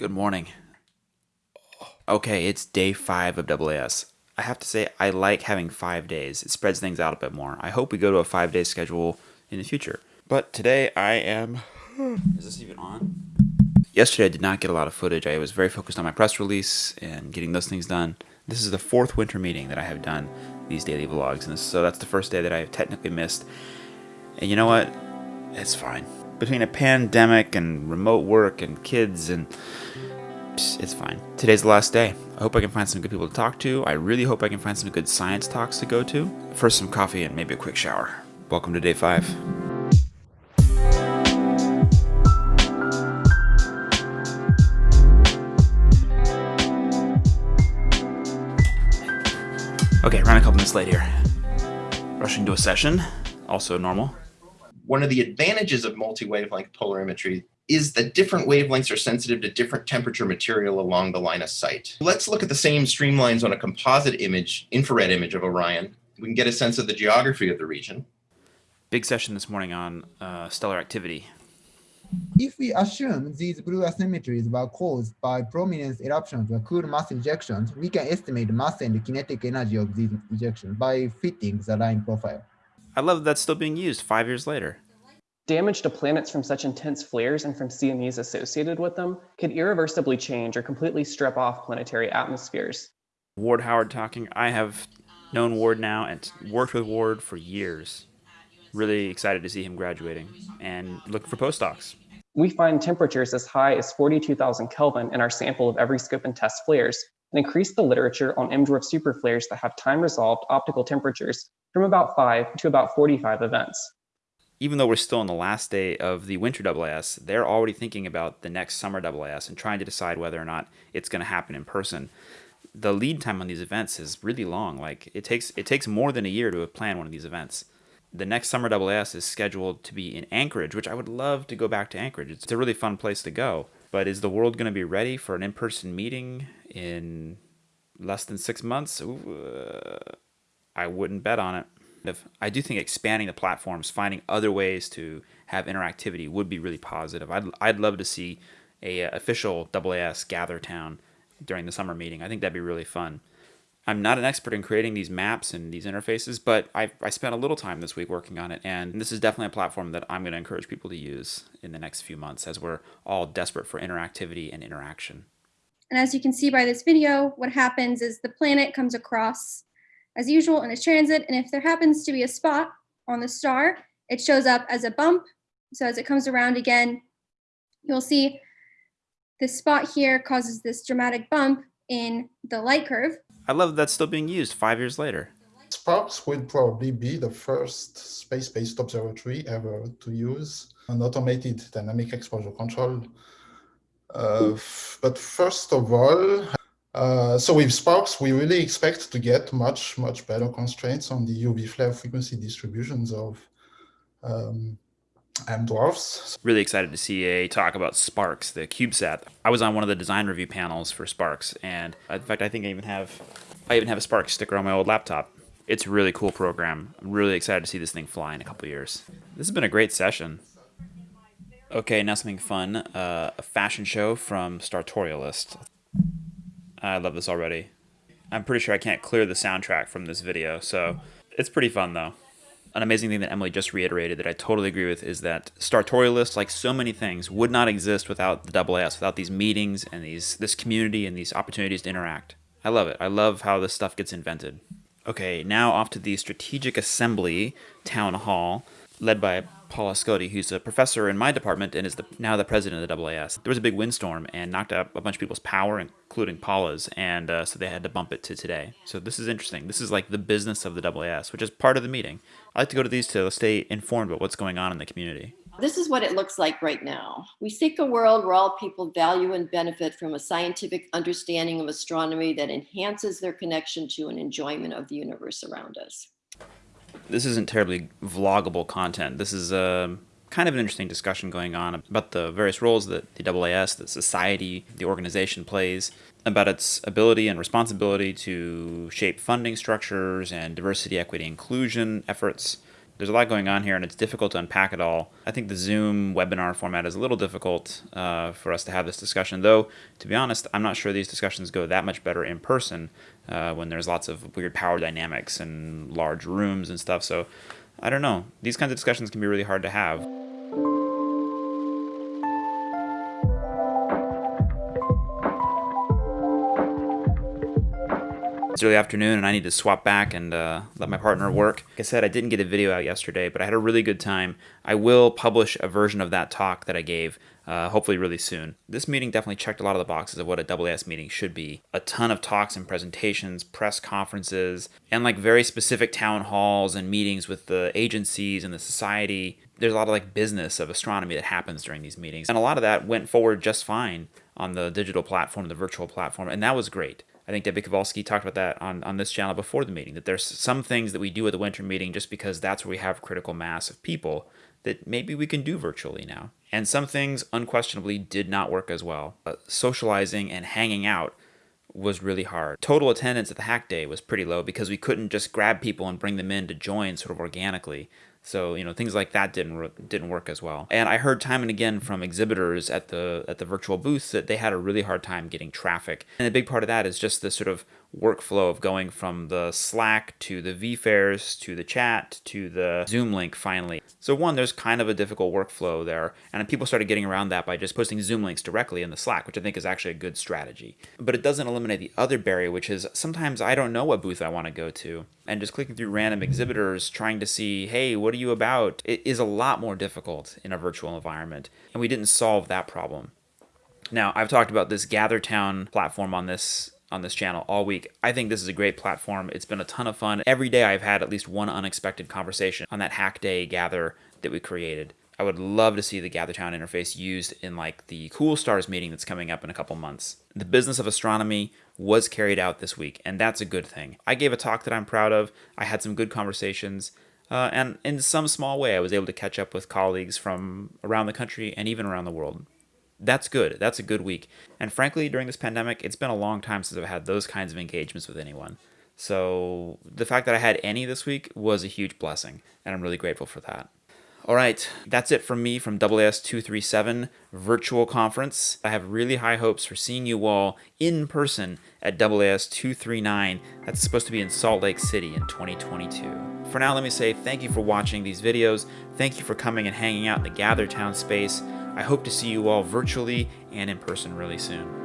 Good morning. Okay, it's day five of AAS. I have to say, I like having five days. It spreads things out a bit more. I hope we go to a five day schedule in the future. But today I am. Is this even on? Yesterday I did not get a lot of footage. I was very focused on my press release and getting those things done. This is the fourth winter meeting that I have done these daily vlogs, and so that's the first day that I have technically missed. And you know what? It's fine. Between a pandemic and remote work and kids and it's fine. Today's the last day. I hope I can find some good people to talk to. I really hope I can find some good science talks to go to. First, some coffee and maybe a quick shower. Welcome to day five. Okay, running a couple minutes late here. Rushing to a session, also normal. One of the advantages of multi-wavelength polarimetry is that different wavelengths are sensitive to different temperature material along the line of sight. Let's look at the same streamlines on a composite image, infrared image of Orion. We can get a sense of the geography of the region. Big session this morning on uh, stellar activity. If we assume these blue asymmetries were caused by prominence eruptions or cool mass ejections, we can estimate the mass and the kinetic energy of these ejections by fitting the line profile. I love that that's still being used five years later. Damage to planets from such intense flares and from CMEs associated with them could irreversibly change or completely strip off planetary atmospheres. Ward Howard talking. I have known Ward now and worked with Ward for years. Really excited to see him graduating and look for postdocs. We find temperatures as high as 42,000 Kelvin in our sample of Evryscope and TESS flares and increase the literature on M-dwarf superflares that have time-resolved optical temperatures from about 5 to about 45 events. Even though we're still on the last day of the winter AAS, they're already thinking about the next summer AAS and trying to decide whether or not it's going to happen in person. The lead time on these events is really long. Like it takes it takes more than a year to plan one of these events the next summer AAS is scheduled to be in Anchorage, which I would love to go back to Anchorage. It's a really fun place to go. But is the world going to be ready for an in person meeting in less than six months? Ooh, uh, I wouldn't bet on it. If, I do think expanding the platforms, finding other ways to have interactivity would be really positive. I'd, I'd love to see a uh, official AAS gather town during the summer meeting. I think that'd be really fun. I'm not an expert in creating these maps and these interfaces, but I, I spent a little time this week working on it, and this is definitely a platform that I'm going to encourage people to use in the next few months as we're all desperate for interactivity and interaction. And as you can see by this video, what happens is the planet comes across as usual in its transit, and if there happens to be a spot on the star, it shows up as a bump. So as it comes around again, you'll see this spot here causes this dramatic bump in the light curve, I love that that's still being used five years later. SPARCS will probably be the first space-based observatory ever to use an automated dynamic exposure control. Uh, but first of all, uh, so with SPARCS, we really expect to get much, much better constraints on the UV flare frequency distributions of um, M dwarfs. Really excited to see a talk about SPARCS, the CubeSat. I was on one of the design review panels for SPARCS, and in fact, I think I even have, I even have a SPARCS sticker on my old laptop. It's a really cool program. I'm really excited to see this thing fly in a couple years. This has been a great session. Okay, now something fun. Uh, a fashion show from Startorialist. I love this already. I'm pretty sure I can't clear the soundtrack from this video, so it's pretty fun though an amazing thing that Emily just reiterated that I totally agree with is that Startorialist, like so many things, would not exist without the AAS, without these meetings and these this community and these opportunities to interact. I love it. I love how this stuff gets invented. Okay, now off to the Strategic Assembly Town Hall, led by Paula Szkody, who's a professor in my department and is the, now the president of the AAS. There was a big windstorm and knocked out a bunch of people's power, including Paula's, and uh, so they had to bump it to today. So this is interesting. This is like the business of the AAS, which is part of the meeting. I like to go to these to stay informed about what's going on in the community. This is what it looks like right now. We seek a world where all people value and benefit from a scientific understanding of astronomy that enhances their connection to and enjoyment of the universe around us this isn't terribly vloggable content. This is a um, kind of an interesting discussion going on about the various roles that the AAS, the society, the organization plays, about its ability and responsibility to shape funding structures and diversity, equity, inclusion efforts. There's a lot going on here, and it's difficult to unpack it all. I think the Zoom webinar format is a little difficult uh, for us to have this discussion, though, to be honest, I'm not sure these discussions go that much better in person uh, when there's lots of weird power dynamics and large rooms and stuff. So I don't know. These kinds of discussions can be really hard to have. It's early afternoon and I need to swap back and uh, let my partner work. Like I said, I didn't get a video out yesterday, but I had a really good time. I will publish a version of that talk that I gave, uh, hopefully really soon. This meeting definitely checked a lot of the boxes of what a AAS meeting should be. A ton of talks and presentations, press conferences, and like very specific town halls and meetings with the agencies and the society. There's a lot of like business of astronomy that happens during these meetings. And a lot of that went forward just fine on the digital platform, the virtual platform, and that was great. I think Debbie Kowalski talked about that on, on this channel before the meeting, that there's some things that we do at the winter meeting just because that's where we have critical mass of people that maybe we can do virtually now. And some things unquestionably did not work as well. Uh, socializing and hanging out was really hard. Total attendance at the hack day was pretty low because we couldn't just grab people and bring them in to join sort of organically. So you know things like that didn't didn't work as well. And I heard time and again from exhibitors at the at the virtual booths that they had a really hard time getting traffic. And a big part of that is just the sort of workflow of going from the Slack to the vFairs to the chat to the Zoom link finally. So one, there's kind of a difficult workflow there, and people started getting around that by just posting Zoom links directly in the Slack, which I think is actually a good strategy. But it doesn't eliminate the other barrier, which is sometimes I don't know what booth I want to go to, and just clicking through random exhibitors trying to see, hey, what are you about? It is a lot more difficult in a virtual environment, and we didn't solve that problem. Now, I've talked about this GatherTown platform on this on this channel all week. I think this is a great platform. It's been a ton of fun. Every day I've had at least one unexpected conversation on that hack day gather that we created. I would love to see the GatherTown interface used in like the Cool Stars meeting that's coming up in a couple months. The business of astronomy was carried out this week, and that's a good thing. I gave a talk that I'm proud of. I had some good conversations. Uh, and in some small way, I was able to catch up with colleagues from around the country and even around the world that's good. That's a good week. And frankly, during this pandemic, it's been a long time since I've had those kinds of engagements with anyone. So the fact that I had any this week was a huge blessing, and I'm really grateful for that. All right, that's it from me from AAS 237 Virtual Conference. I have really high hopes for seeing you all in person at AAS 239. That's supposed to be in Salt Lake City in 2022. For now, let me say thank you for watching these videos. Thank you for coming and hanging out in the GatherTown space. I hope to see you all virtually and in person really soon.